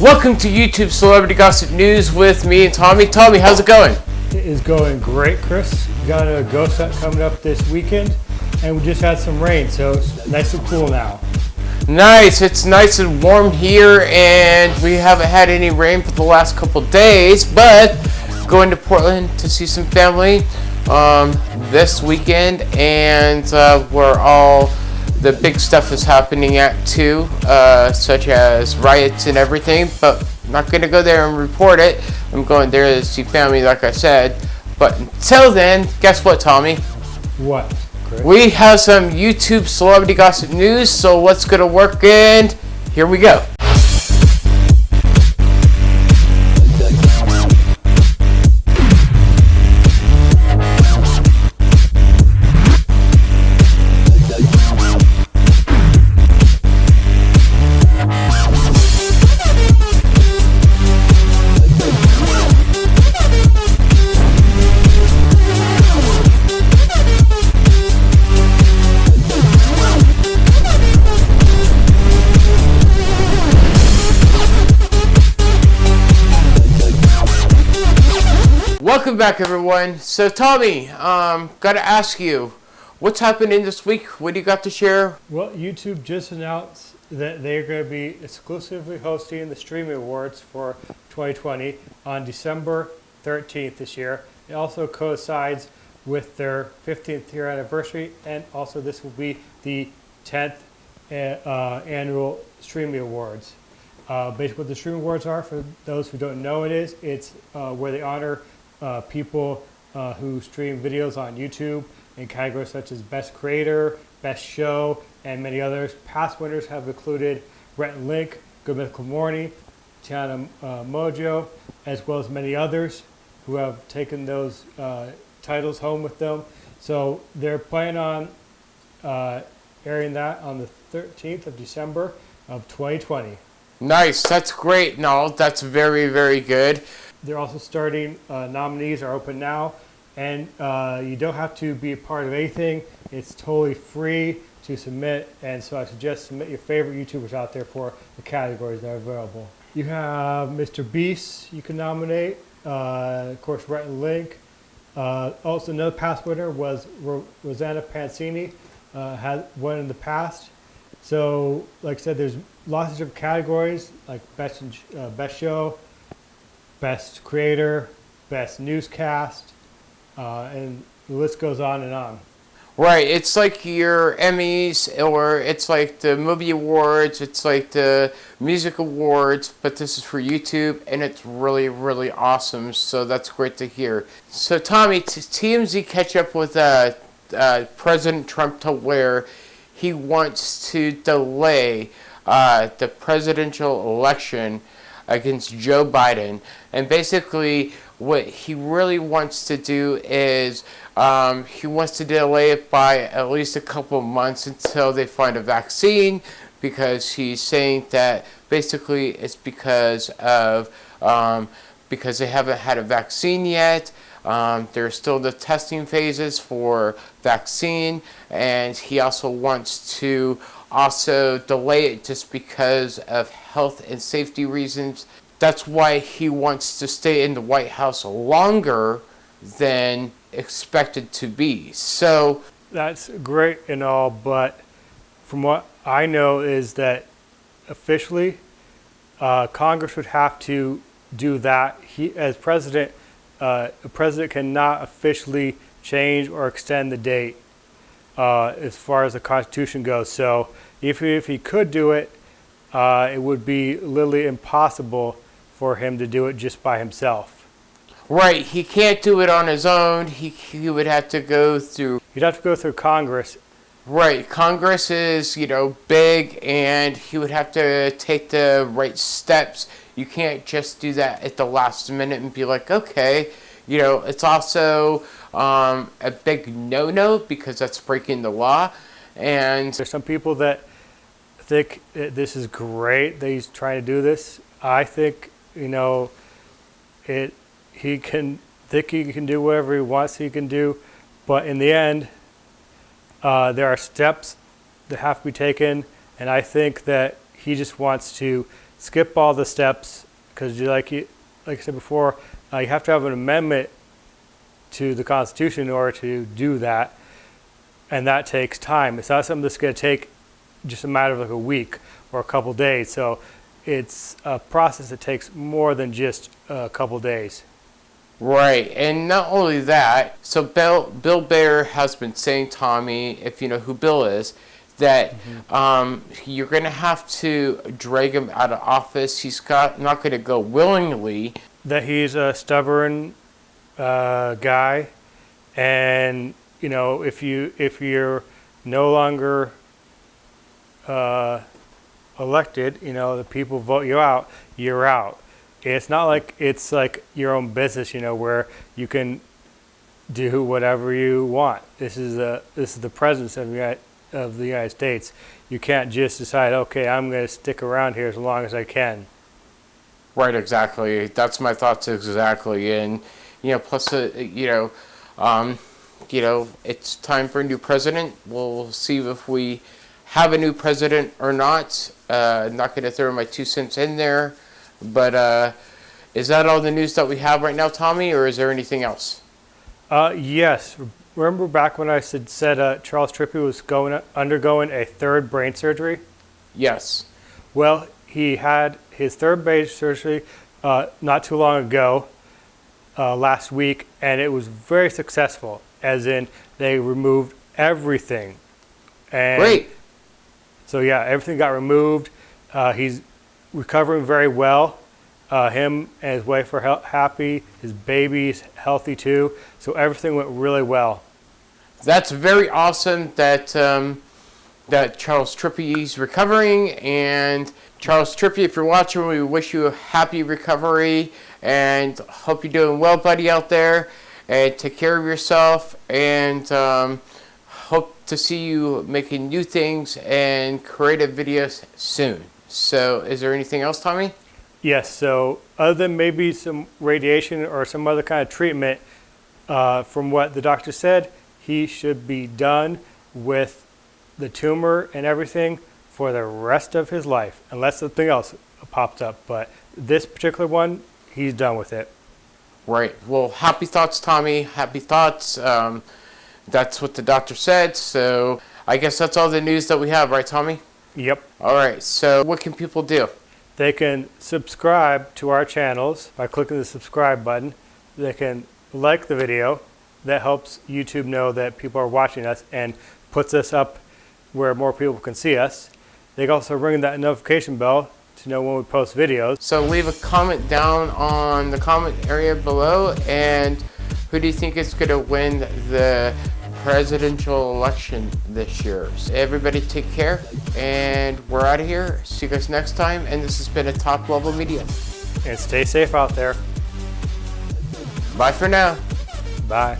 Welcome to YouTube Celebrity Gossip News with me and Tommy. Tommy, how's it going? It is going great, Chris. We got a ghost hunt coming up this weekend, and we just had some rain, so it's nice and cool now. Nice. It's nice and warm here, and we haven't had any rain for the last couple days, but going to Portland to see some family um, this weekend, and uh, we're all the big stuff is happening at too, uh, such as riots and everything, but I'm not going to go there and report it. I'm going there to see family, like I said. But until then, guess what, Tommy? What, Chris? We have some YouTube celebrity gossip news, so what's going to work and here we go. Welcome back, everyone. So, Tommy, um, got to ask you, what's happening this week? What do you got to share? Well, YouTube just announced that they're going to be exclusively hosting the Streamy Awards for 2020 on December 13th this year. It also coincides with their 15th year anniversary, and also this will be the 10th uh, uh, annual Streamy Awards. Uh, basically, what the Streamy Awards are, for those who don't know, it is it's uh, where they honor uh, people uh, who stream videos on YouTube in categories such as Best Creator, Best Show, and many others. Past winners have included and Link, Good Mythical Morning, Tiana uh, Mongeau, as well as many others who have taken those uh, titles home with them. So they're planning on uh, airing that on the 13th of December of 2020. Nice. That's great. No, that's very, very good. They're also starting, uh, nominees are open now, and uh, you don't have to be a part of anything. It's totally free to submit, and so I suggest submit your favorite YouTubers out there for the categories that are available. You have Mr. Beast, you can nominate, uh, of course, Rhett Link. Uh, also, another past winner was Ro Rosanna Pansini, uh, had won in the past. So, like I said, there's lots of different categories, like best, uh, best show, best creator, best newscast, uh, and the list goes on and on. Right, it's like your Emmys, or it's like the movie awards, it's like the music awards, but this is for YouTube, and it's really, really awesome, so that's great to hear. So Tommy, TMZ catch up with uh, uh, President Trump to where he wants to delay uh, the presidential election against Joe Biden. And basically, what he really wants to do is um, he wants to delay it by at least a couple of months until they find a vaccine because he's saying that basically it's because of um, because they haven't had a vaccine yet. Um, there's still the testing phases for vaccine and he also wants to also delay it just because of health and safety reasons. That's why he wants to stay in the White House longer than expected to be. So that's great and all, but from what I know is that officially uh, Congress would have to do that. He, as president, uh, the president cannot officially change or extend the date uh, as far as the Constitution goes. So if, if he could do it, uh, it would be literally impossible for him to do it just by himself. Right, he can't do it on his own. He, he would have to go through... He'd have to go through Congress. Right, Congress is, you know, big and he would have to take the right steps. You can't just do that at the last minute and be like, okay, you know, it's also um, a big no-no because that's breaking the law. And there's some people that think this is great that he's trying to do this. I think, you know, it he can think he can do whatever he wants he can do, but in the end, uh, there are steps that have to be taken, and I think that he just wants to skip all the steps because like you like I said before, uh, you have to have an amendment to the Constitution in order to do that, and that takes time. It's not something that's going to take just a matter of like a week or a couple days. So it's a process that takes more than just a couple days. Right, and not only that, so Bill, Bill Maher has been saying, Tommy, if you know who Bill is, that um, you're going to have to drag him out of office. He's got not going to go willingly. That he's a stubborn uh, guy, and you know if you if you're no longer uh, elected, you know the people vote you out, you're out. It's not like it's like your own business, you know, where you can do whatever you want. This is a this is the presence of the of the United States. You can't just decide, okay, I'm going to stick around here as long as I can. Right, exactly. That's my thoughts exactly. And you know, plus, uh, you know, um, you know, it's time for a new president. We'll see if we have a new president or not. Uh, not going to throw my two cents in there, but uh, is that all the news that we have right now, Tommy, or is there anything else? Uh, yes. Remember back when I said, said uh, Charles Trippy was going undergoing a third brain surgery? Yes. Well, he had his third brain surgery uh, not too long ago, uh, last week, and it was very successful. As in, they removed everything. And Great. So yeah, everything got removed. Uh, he's recovering very well. Uh, him and his wife are happy. His baby's healthy too. So everything went really well. That's very awesome that um, that Charles Trippy's recovering. And Charles Trippy, if you're watching, we wish you a happy recovery and hope you're doing well, buddy, out there. And take care of yourself. And um, hope to see you making new things and creative videos soon. So, is there anything else, Tommy? Yes. So other than maybe some radiation or some other kind of treatment, uh, from what the doctor said, he should be done with the tumor and everything for the rest of his life, unless something else pops up. But this particular one, he's done with it. Right. Well, happy thoughts, Tommy. Happy thoughts. Um, that's what the doctor said. So I guess that's all the news that we have, right, Tommy? Yep. All right. So what can people do? They can subscribe to our channels by clicking the subscribe button. They can like the video. That helps YouTube know that people are watching us and puts us up where more people can see us. They can also ring that notification bell to know when we post videos. So leave a comment down on the comment area below. And who do you think is going to win the presidential election this year? So everybody take care. And we're out of here. See you guys next time. And this has been a top level media. And stay safe out there. Bye for now. Bye.